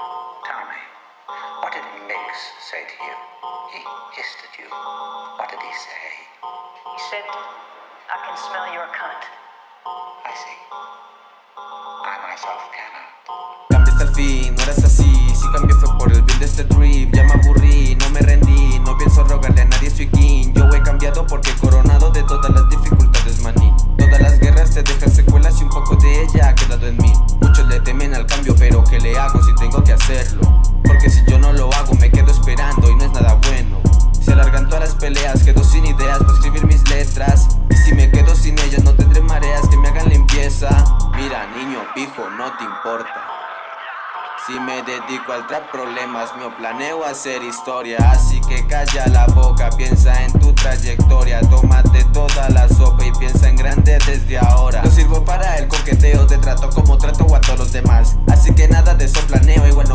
Tell me, what did Mix say to you? He hissed at you. What did he say? He said, I can smell your cunt. I see. I myself cannot. Cambiaste al fin, no eras así Si cambié fue por el bien de este trip Ya me aburrí, no me rendí No pienso rogarle a nadie, soy king Yo he cambiado porque he tengo que hacerlo? Porque si yo no lo hago me quedo esperando y no es nada bueno. Se alargan todas las peleas, quedo sin ideas para escribir mis letras. Y si me quedo sin ellas no tendré mareas que me hagan limpieza. Mira niño, pijo, no te importa. Si me dedico al trap problemas mío planeo hacer historia. Así que calla la boca, piensa en tu trayectoria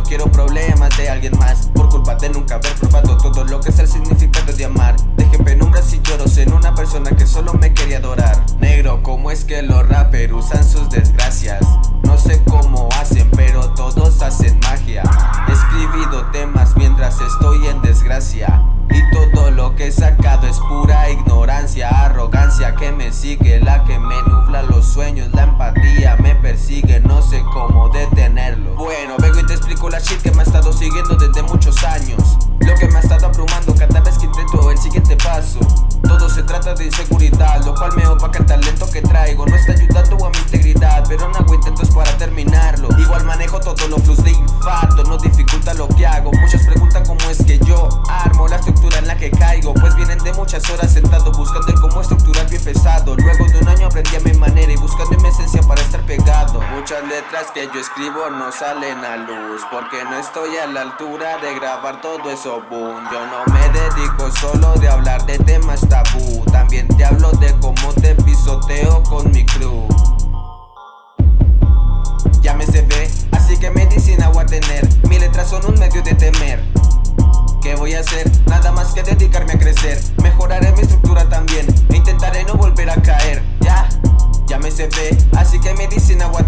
quiero problemas de alguien más. Por culpa de nunca haber probado todo lo que es el significado de amar. Dejé penumbras y lloros en una persona que solo me quería adorar. Negro, ¿cómo es que los rappers usan sus desgracias? No sé cómo hacen, pero todos hacen magia. He escribido temas mientras estoy en desgracia. Y todo lo que he sacado es pura ignorancia Arrogancia que me sigue, la que me nubla los De inseguridad, lo cual me opaca el talento que traigo No está ayudando a mi integridad, pero no hago intentos para terminarlo. Igual manejo todos los flus de infarto, no dificulta lo que hago. Muchos preguntan cómo es que yo armo la estructura en la que caigo Pues vienen de muchas horas sentado buscando el cómo estructurar bien pesado. Luego de un año aprendí a letras que yo escribo no salen a luz Porque no estoy a la altura de grabar todo eso boom. Yo no me dedico solo de hablar de temas tabú También te hablo de cómo te pisoteo con mi crew. Ya me se ve, así que medicina voy a tener Mis letras son un medio de temer. ¿Qué voy a hacer? Nada más que dedicarme a crecer Mejoraré mi estructura también intentaré no volver a caer Ya, ya me se ve, así que medicina voy a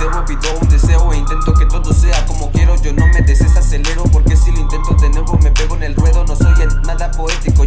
Cebo, pido un deseo e intento que todo sea como quiero. Yo no me desacelero porque si lo intento de nuevo me pego en el ruedo. No soy en nada poético